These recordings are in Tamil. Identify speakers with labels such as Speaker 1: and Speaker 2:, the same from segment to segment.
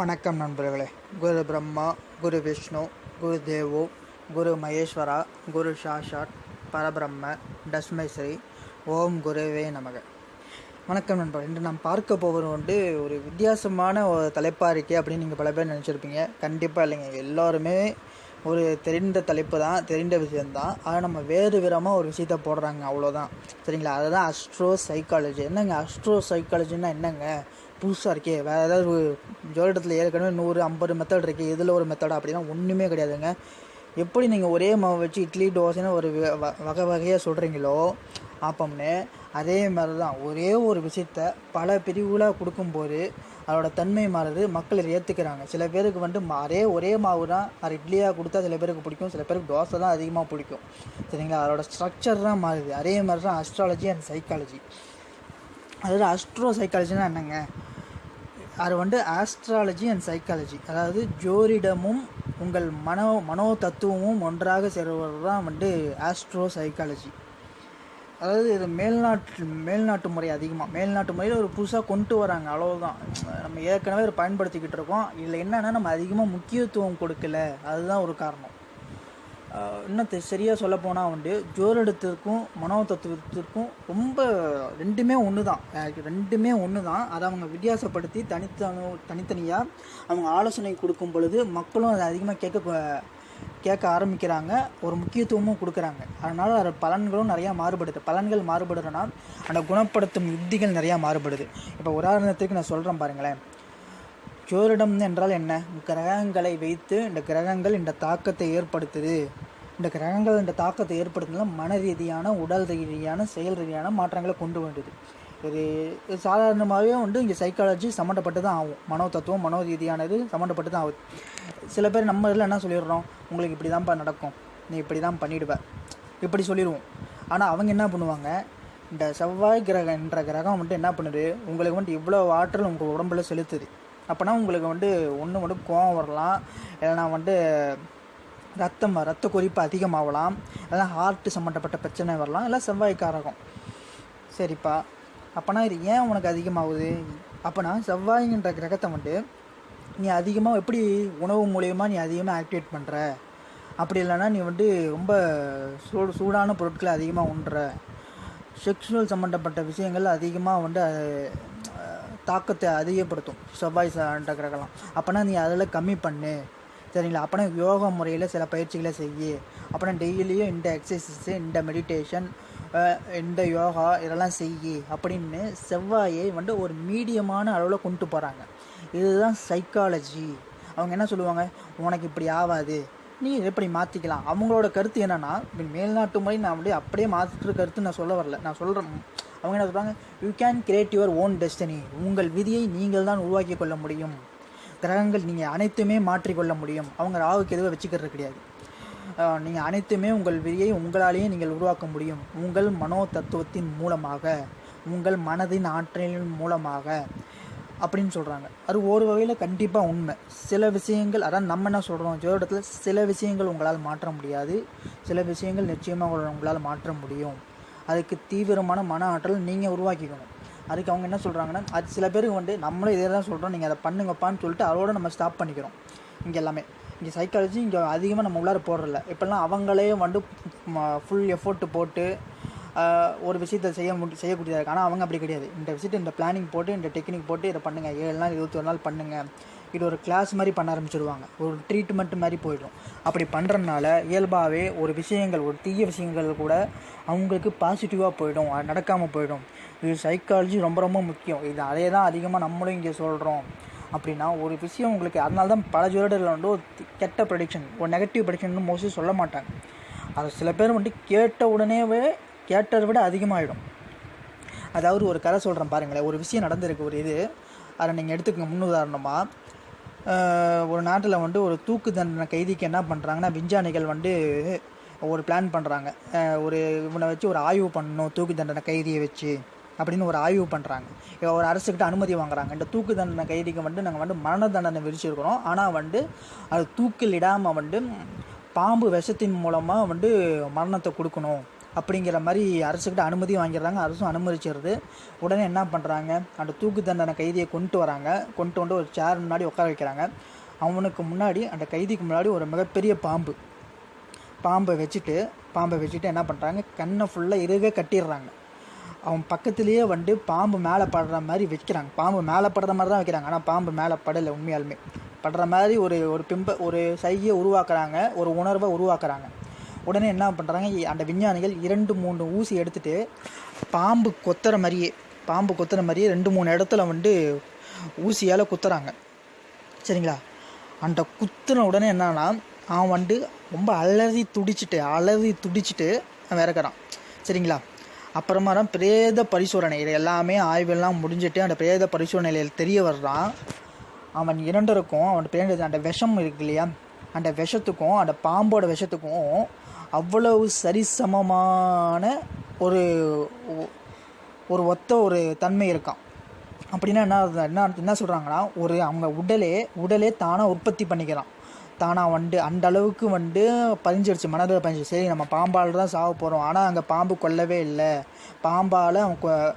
Speaker 1: வணக்கம் நண்பர்களே. குரு பிரம்மா குரு விஷ்ணு குரு தேவோ குரு மகேஸ்வரா குரு சாஷாட் பரபிரம்ம தஸ்மை ஸ்ரீ ஓம் குருவே நமக. வணக்கம் நண்பர்கள். இன்று நாம் பார்க்க போவது வந்து ஒரு வித்தியாசமான ஒரு தலைப்பாக இருக்கே அப்படின்னு நீங்கள் பல பேர் நினச்சிருப்பீங்க. கண்டிப்பாக இல்லைங்க. எல்லோருமே ஒரு தெரிந்த தலைப்பு தான் தெரிந்த விஷயந்தான் ஆனால் நம்ம வேறு விதமாக ஒரு விஷயத்த போடுறாங்க. அவ்வளோதான் சரிங்களா? அதுதான் அஸ்ட்ரோ சைக்காலஜி என்னங்க? அஸ்ட்ரோ சைக்காலஜின்னா என்னங்க? புதுசாக இருக்கே. வேறு ஏதாவது ஒரு ஜோதிடத்தில் ஏற்கனவே நூறு ஐம்பது மெத்தட் இருக்குது இதில் ஒரு மெத்தடா அப்படின்னா ஒன்றுமே கிடையாதுங்க. எப்படி நீங்கள் ஒரே மாவு வச்சு இட்லி தோசைன்னு ஒரு வ- வ- வகை வகையாக சொல்கிறீங்களோ ஆப்பம்னு அதே மாதிரி தான் ஒரே ஒரு விஷயத்த பல பிரிவுகளாக கொடுக்கும்போது அதோட தன்மை மாறுது மக்கள் இதை ஏற்றுக்கிறாங்க சில பேருக்கு வந்து மா- அதே ஒரே மாவு தான் அது இட்லியாக கொடுத்தா சில பேருக்கு பிடிக்கும் சில பேருக்கு தோசை தான் அதிகமாக பிடிக்கும். சரிங்களா? அதோட ஸ்ட்ரக்சர் தான் மாறுது. அதே மாதிரி தான் அஸ்ட்ராலஜி அண்ட் சைக்காலஜி அதாவது அஸ்ட்ரோ சைக்காலஜினா என்னங்க? அது வந்து ஆஸ்ட்ராலஜி அண்ட் சைக்காலஜி அதாவது ஜோரிடமும் உங்கள் மனோ மனோ தத்துவமும் ஒன்றாக சேர்வது தான் வந்து ஆஸ்ட்ரோ சைக்காலஜி அதாவது இது மேல்நாட்டு மேல்நாட்டு முறை அதிகமாக மேல்நாட்டு முறையில் ஒரு புதுசாக கொண்டு வராங்க அவ்வளோதான் நம்ம ஏற்கனவே இதை பயன்படுத்திக்கிட்டு இருக்கோம். இதில் என்னென்னா நம்ம அதிகமாக முக்கியத்துவம் கொடுக்கல. அதுதான் ஒரு காரணம். இன்னும் சரியாக சொல்ல போனால் வந்து ஜோதிடத்திற்கும் மனோ தத்துவத்திற்கும் ரொம்ப ரெண்டுமே ஒன்று தான் ரெண்டுமே ஒன்று தான் அதை அவங்க வித்தியாசப்படுத்தி தனித்தனு தனித்தனியாக அவங்க ஆலோசனை கொடுக்கும் பொழுது மக்களும் அதை அதிகமாக கேட்க கேட்க ஆரம்பிக்கிறாங்க. ஒரு முக்கியத்துவமும் கொடுக்குறாங்க. அதனால் அது பலன்களும் நிறையா மாறுபடுது. பலன்கள் மாறுபடுறதுனா அந்த குணப்படுத்தும் யுக்திகள் நிறையா மாறுபடுது. இப்போ உதாரணத்துக்கு நான் சொல்கிறேன் பாருங்களேன். ஜோதிடம் என்றால் என்ன? கிரகங்களை வைத்து இந்த கிரகங்கள் இந்த தாக்கத்தை ஏற்படுத்துது. இந்த கிரகங்கள் இந்த தாக்கத்தை ஏற்படுத்தினால மன ரீதியான உடல் ரீதியான செயல் ரீதியான மாற்றங்களை கொண்டு வந்தது. இது இது சாதாரணமாகவே வந்து இங்கே சைக்காலஜி சம்மந்தப்பட்டு தான் ஆகும். மனோ தத்துவம் மனோ ரீதியானது சம்மந்தப்பட்டு தான் ஆகுது. சில பேர் நம்ம இதில் என்ன சொல்லிடுறோம்? உங்களுக்கு இப்படி தான்ப்பா நடக்கும். நீ இப்படி தான் பண்ணிடுவேன் இப்படி சொல்லிடுவோம். ஆனால் அவங்க என்ன பண்ணுவாங்க? இந்த செவ்வாய் கிரகம் என்ற கிரகம் வந்துட்டு என்ன பண்ணுது? உங்களுக்கு வந்துட்டு இவ்வளோ ஆற்றல் உங்கள் உடம்புல செலுத்துது. அப்போனா உங்களுக்கு வந்து ஒன்று வந்து கோவம் வரலாம். இல்லைனா வந்து ரத்தம் ரத்த கொதிப்பு அதிகமாகலாம். இல்லைனா ஹார்ட் சம்மந்தப்பட்ட பிரச்சனை வரலாம். இல்லை செவ்வாய் காரகம் சரிப்பா. அப்போனா இது ஏன் உனக்கு அதிகமாகுது? அப்போனா செவ்வாய்ங்கிற கிரகத்தை வந்து நீ அதிகமாக எப்படி உணவு மூலயமா நீ அதிகமாக ஆக்டிவேட் பண்ணுற அப்படி இல்லைன்னா நீ வந்து ரொம்ப சூடு சூடான பொருட்களை அதிகமாக உண்ற. செக்ஷுவல் சம்மந்தப்பட்ட விஷயங்கள் அதிகமாக வந்து தாக்கத்தை அதிகப்படுத்தும். செவ்வாய் சார்ந்த கிரகலாம் அப்போனா நீ அதில் கம்மி பண்ணு. சரிங்களா? அப்போனா யோகா முறையில் சில பயிற்சிகளை செய்ய. அப்போனா டெய்லியும் இந்த எக்ஸசைஸு இந்த மெடிடேஷன் இந்த யோகா இதெல்லாம் செய்யி. அப்படின்னு செவ்வாயை வந்து ஒரு மீடியமான அளவில் கொண்டு போகிறாங்க இதுதான் சைக்காலஜி அவங்க என்ன சொல்லுவாங்க? உனக்கு இப்படி ஆகாது நீ எப்படி மாற்றிக்கலாம் அவங்களோட கருத்து என்னன்னா மேல்நாட்டு முறை நான் அப்படியே அப்படியே மாற்றுற கருத்து நான் சொல்ல வரல. நான் சொல்கிறேன் அவங்க என்ன சொல்கிறாங்க you can create your own destiny உங்கள் விதியை நீங்கள் தான் உருவாக்கி கொள்ள முடியும். கிரகங்கள் நீங்கள் அனைத்துமே மாற்றிக்கொள்ள முடியும். அவங்க ராகுக்கு எதுவும் வச்சுக்கிறது கிடையாது. நீங்கள் அனைத்துமே உங்கள் விதியை உங்களாலேயே நீங்கள் உருவாக்க முடியும். உங்கள் மனோ தத்துவத்தின் மூலமாக உங்கள் மனதின் ஆற்றலின் மூலமாக அப்படின்னு சொல்கிறாங்க அது ஒரு வகையில் கண்டிப்பாக உண்மை. சில விஷயங்கள் அதான் நம்ம என்ன சொல்கிறோம் ஜோதிடத்தில் சில விஷயங்கள் உங்களால் மாற்ற முடியாது. சில விஷயங்கள் நிச்சயமாக உங்களால் மாற்ற முடியும். அதுக்கு தீவிரமான மன ஆற்றல் நீங்கள் உருவாக்கிக்கணும். அதுக்கு அவங்க என்ன சொல்கிறாங்கன்னா அது சில பேருக்கு வந்து நம்மளும் இதே தான் சொல்கிறோம் நீங்கள் அதை பண்ணுங்கப்பான்னு சொல்லிட்டு அதோட நம்ம ஸ்டாப் பண்ணிக்கிறோம். இங்கே எல்லாமே. இங்கே சைக்காலஜி இங்கே அதிகமாக நம்ம உள்ளார போடுறதில்ல இப்போல்லாம் அவங்களே வந்து ஃபுல் எஃபோர்ட் போட்டு ஒரு விஷயத்தை செய்ய முடி செய்யக்கூடியதாக இருக்கு ஆனால் அவங்க அப்படி கிடையாது. இந்த விஷயத்தை இந்த பிளானிங் போட்டு இந்த டெக்னிக் போட்டு இதை பண்ணுங்கள் ஏழு நாள் இருபத்தொரு நாள் பண்ணுங்கள் இது ஒரு கிளாஸ் மாதிரி பண்ண ஆரம்பிச்சிருவாங்க. ஒரு ட்ரீட்மெண்ட் மாதிரி போயிடும். அப்படி பண்ணுறதுனால இயல்பாகவே ஒரு விஷயங்கள் ஒரு தீய விஷயங்கள் கூட அவங்களுக்கு பாசிட்டிவாக போயிடும். அது நடக்காமல் போயிடும். இது சைக்காலஜி ரொம்ப ரொம்ப முக்கியம். இது அதே தான் அதிகமாக நம்மளும் இங்கே சொல்கிறோம் அப்படின்னா ஒரு விஷயம் உங்களுக்கு அதனால தான் பல ஜோடரில் வந்து ஒரு கெட்ட ப்ரடிக்ஷன் ஒரு நெகட்டிவ் ப்ரடிக்ஷன் மோஸ்ட்லி சொல்ல மாட்டாங்க. அது சில பேர் வந்துட்டு கேட்ட உடனேவே கேட்டதை விட அதிகமாகிடும் அதாவது ஒரு கதை சொல்கிறேன் பாருங்களேன். ஒரு விஷயம் நடந்திருக்கு ஒரு இது. அதை நீங்கள் எடுத்துக்கங்க. முன்னுதாரணமாக ஒரு நாட்டில் வந்து ஒரு தூக்கு தண்டனை கைதிக்கு என்ன பண்ணுறாங்கன்னா விஞ்ஞானிகள் வந்து ஒரு பிளான் பண்ணுறாங்க ஒரு இவனை வச்சு ஒரு ஆய்வு பண்ணணும் தூக்கு தண்டனை கைதியை வச்சு அப்படின்னு ஒரு ஆய்வு பண்ணுறாங்க ஒரு அரசுக்கிட்ட அனுமதி வாங்குறாங்க. இந்த தூக்கு தண்டனை கைதிக்கு வந்து நாங்கள் வந்து மரண தண்டனை விதிச்சிருக்கிறோம். ஆனால் வந்து அது தூக்கில் இடாமல் வந்து பாம்பு விஷத்தின் மூலமாக வந்து மரணத்தை கொடுக்கணும். அப்படிங்கிற மாதிரி அரசுக்கிட்ட அனுமதி வாங்கிடுறாங்க. அரசும் அனுமதிச்சிடுது. உடனே என்ன பண்ணுறாங்க அந்த தூக்கு தண்டனை கைதியை கொண்டு வராங்க. கொண்டு வந்து ஒரு சேர் முன்னாடி உட்கார வைக்கிறாங்க. அவனுக்கு முன்னாடி அந்த கைதிக்கு முன்னாடி ஒரு மிகப்பெரிய பாம்பு. பாம்பை வச்சுட்டு பாம்பை வச்சுட்டு என்ன பண்ணுறாங்க கண்ணை ஃபுல்லாக இறுக கட்டிடுறாங்க. அவன் பக்கத்துலேயே வந்து பாம்பு மேலே படுற மாதிரி வைக்கிறாங்க. பாம்பு மேலே படுற மாதிரி தான் வைக்கிறாங்க. ஆனால் பாம்பு மேலே படலை உண்மையாலுமே. படுற மாதிரி ஒரு ஒரு பிம்ப ஒரு சைகையை உருவாக்குறாங்க. ஒரு உணர்வை உருவாக்குறாங்க. உடனே என்ன பண்ணுறாங்க அந்த விஞ்ஞானிகள் இரண்டு மூணு ஊசி எடுத்துட்டு பாம்பு கொத்துற மாதிரியே பாம்பு கொத்துற மாதிரியே ரெண்டு மூணு இடத்துல வந்து ஊசியால் குத்துறாங்க. சரிங்களா? அந்த குத்துன உடனே என்னன்னா அவன் வந்து ரொம்ப அலறி துடிச்சிட்டு அலறி துடிச்சிட்டு அவன் இறக்குறான். சரிங்களா? அப்புறமா தான் பிரேத பரிசோதனை இது எல்லாமே ஆய்வெல்லாம் முடிஞ்சிட்டு அந்த பிரேத பரிசோதனையில் தெரிய வர்றான். அவன் இரண்டருக்கும் அவன் பிரேத அந்த விஷம் இருக்கு இல்லையா? அந்த விஷத்துக்கும் அந்த பாம்போட விஷத்துக்கும் அவ்வளவு சரிசமமான ஒரு ஒரு ஒத்த ஒரு தன்மை இருக்கான் அப்படின்னா என்ன என்ன என்ன சொல்கிறாங்கன்னா ஒரு அவங்க உடலே உடலே தானாக உற்பத்தி பண்ணிக்கிறான் தானாக வந்து அந்த அளவுக்கு வந்து பதிஞ்சிருச்சு மனதில் பதிஞ்சிருச்சு. சரி நம்ம பாம்பால் தான் சாக போகிறோம் ஆனால் அங்கே பாம்பு கொல்லவே இல்லை. பாம்பால் அவன் கொ-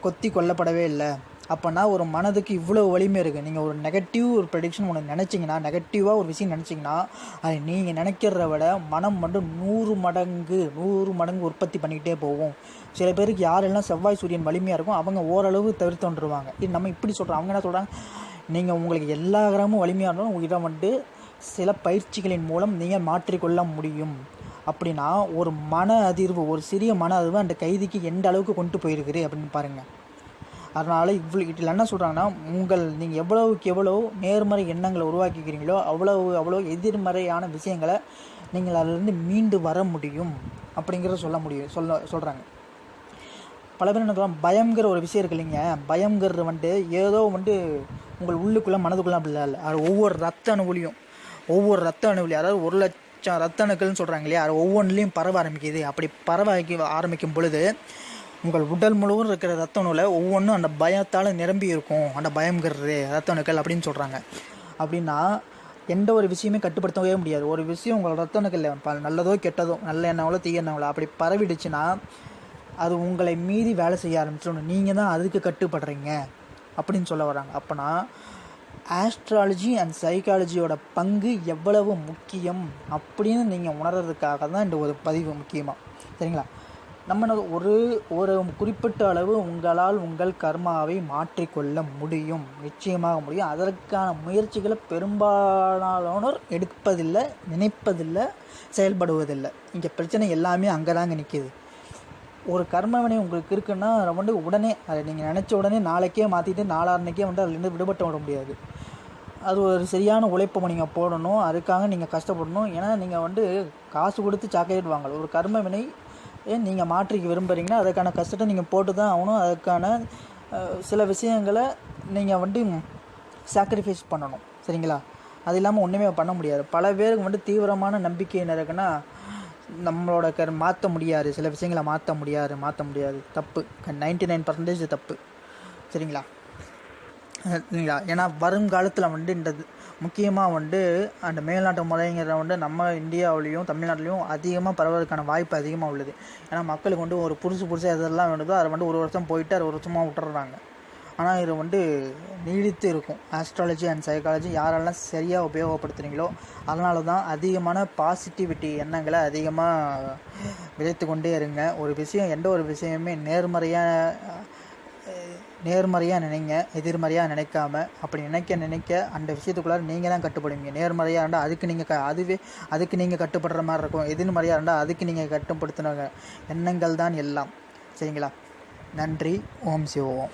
Speaker 1: கொத்தி கொல்லப்படவே இல்லை. அப்போனா ஒரு மனதுக்கு இவ்வளோ வலிமை இருக்குது நீங்கள் ஒரு நெகட்டிவ் ஒரு ப்ரெடிக்ஷன் ஒன்று நினச்சிங்கன்னா நெகட்டிவாக ஒரு விஷயம் நினச்சிங்கன்னா அது நீங்கள் நினைக்கிறத விட மனம் மட்டும் நூறு மடங்கு நூறு மடங்கு உற்பத்தி பண்ணிக்கிட்டே போகும். சில பேருக்கு யாரெல்லாம் செவ்வாய் சூரியன் வலிமையாக இருக்கும் அவங்க ஓரளவு தவிர்த்து வந்துருவாங்க. இது நம்ம இப்படி சொல்கிறோம் அவங்க என்ன சொல்கிறாங்க நீங்கள் உங்களுக்கு எல்லா கிரகமும் வலிமையாக இருந்தாலும் உங்ககிட்ட வந்து சில பயிற்சிகளின் மூலம் நீங்கள் மாற்றிக்கொள்ள முடியும். அப்படின்னா ஒரு மன அதிர்வு ஒரு சிறிய மன அதிர்வு அந்த கைதிக்கு எந்த அளவுக்கு கொண்டு போயிருக்குது அப்படின்னு பாருங்கள் அதனால் இவ்வளோ இதில் என்ன சொல்கிறாங்கன்னா உங்கள் நீங்கள் எவ்வளவுக்கு எவ்வளோ நேர்மறை எண்ணங்களை உருவாக்கிக்கிறீங்களோ அவ்வளவு அவ்வளோ எதிர்மறையான விஷயங்களை நீங்கள் அதிலிருந்து மீண்டு வர முடியும் அப்படிங்கிறத சொல்ல முடியும் சொல்ல சொல்கிறாங்க பல பேர் என்ன சொல்கிறாங்க பயங்கிற ஒரு விஷயம் இருக்கு இல்லைங்க. பயங்கிறது வந்துட்டு ஏதோ வந்துட்டு உங்கள் உள்ளுக்குள்ளே மனதுக்குள்ளே அப்படி இல்லை. அது ஒவ்வொரு ரத்த அணுவிலையும் ஒவ்வொரு ரத்த அணுவிலையும் அதாவது ஒரு லட்சம் ரத்த அணுக்கள்னு சொல்கிறாங்க இல்லையா? அது ஒவ்வொன்றிலையும் பரவ ஆரம்பிக்குது. அப்படி பரவ ஆரம்பிக்கும் பொழுது உங்கள் உடல் முழுவதும் இருக்கிற ரத்த நூலை ஒவ்வொன்றும் அந்த பயத்தால் நிரம்பி இருக்கும். அந்த பயம்ங்கிறது ரத்த அணுக்கள் அப்படின்னு சொல்கிறாங்க அப்படின்னா எந்த ஒரு விஷயமே கட்டுப்படுத்தவே முடியாது. ஒரு விஷயம் உங்கள் ரத்த அணுக்கள் நல்லதோ கெட்டதோ நல்ல எண்ணங்களோ தீய எண்ணங்களோ அப்படி பரவிடுச்சுன்னா அது உங்களை மீறி வேலை செய்ய ஆரம்பிச்சிடணும் நீங்கள் தான் அதுக்கு கட்டுப்படுறீங்க அப்படின்னு சொல்ல வராங்க. அப்போனா ஆஸ்ட்ராலஜி அண்ட் சைக்காலஜியோட பங்கு எவ்வளவு முக்கியம் அப்படின்னு நீங்கள் உணர்றதுக்காக தான் இந்த ஒரு பதிவு முக்கியமாக சரிங்களா? நம்ம ஒரு ஒரு குறிப்பிட்ட அளவு உங்களால் உங்கள் கர்மாவை மாற்றிக்கொள்ள முடியும் நிச்சயமாக முடியும். அதற்கான முயற்சிகளை பெரும்பாலானோர் எடுப்பதில்லை நினைப்பதில்லை செயல்படுவதில்லை. இங்கே பிரச்சனை எல்லாமே அங்கே தாங்க நிற்கிது ஒரு கர்மவினை உங்களுக்கு இருக்குன்னா அதை வந்து உடனே அதை நீங்கள் நினச்ச உடனே நாளைக்கே மாற்றிட்டு நாளான்னைக்கே வந்து அதுலேருந்து விடுபட்டு விட முடியாது. அது ஒரு சரியான உழைப்பை நீங்கள் போடணும் அதுக்காக நீங்கள் கஷ்டப்படணும். ஏன்னா நீங்கள் வந்து காசு கொடுத்து சாக்லேட் வாங்கலாம் ஒரு கர்மவினை நீங்கள் மாற்றிக்க விரும்புகிறீங்கன்னா அதுக்கான கஷ்டத்தை நீங்கள் போட்டு தான் ஆகணும். அதுக்கான சில விஷயங்களை நீங்கள் வந்து சாக்ரிஃபைஸ் பண்ணணும். சரிங்களா? அது இல்லாமல் ஒன்றுமே பண்ண முடியாது. பல பேருக்கு வந்து தீவிரமான நம்பிக்கை என்ன இருக்குன்னா நம்மளோட க மாற்ற முடியாது. சில விஷயங்களை மாற்ற முடியாது. மாற்ற முடியாது. தப்பு. நைன்டி நைன் பர்சன்டேஜ் தப்பு. சரிங்களா? சரிங்களா? ஏன்னா வருங்காலத்தில் வந்து இந்த முக்கியமாக வந்து அந்த மேல்நாட்டு முறைங்கிறத வந்து நம்ம இந்தியாவிலையும் தமிழ்நாட்டிலையும் அதிகமாக பரவதற்கான வாய்ப்பு அதிகமாக உள்ளது. ஏன்னா மக்களுக்கு வந்து ஒரு புதுசு புதுசாக எதெல்லாம் வேணுதோ அதை வந்து ஒரு வருஷம் போயிட்டு அது ஒரு வருஷமாக விட்டுறாங்க ஆனால் இது வந்து நீடித்து இருக்கும். ஆஸ்ட்ராலஜி அண்ட் சைக்காலஜி யாரெல்லாம் சரியாக உபயோகப்படுத்துகிறீங்களோ அதனால தான் அதிகமான பாசிட்டிவிட்டி எண்ணங்களை அதிகமாக விதைத்து கொண்டே இருங்க. ஒரு விஷயம் எந்த ஒரு விஷயமே நேர்மறையாக நேர்மறையாக நினைங்க எதிர்மறையாக நினைக்காம அப்படி நினைக்க நினைக்க அந்த விஷயத்துக்குள்ளார நீங்கள் தான் கட்டுப்படுவீங்க. நேர்மறையாக இருந்தால் அதுக்கு நீங்கள் க அதுவே அதுக்கு நீங்கள் கட்டுப்படுற மாதிரி இருக்கும். எதிர்மறையாக இருந்தால் அதுக்கு நீங்கள் கட்டுப்படுத்தின எண்ணங்கள் தான் எல்லாம். சரிங்களா? நன்றி. ஓம் சிவோம்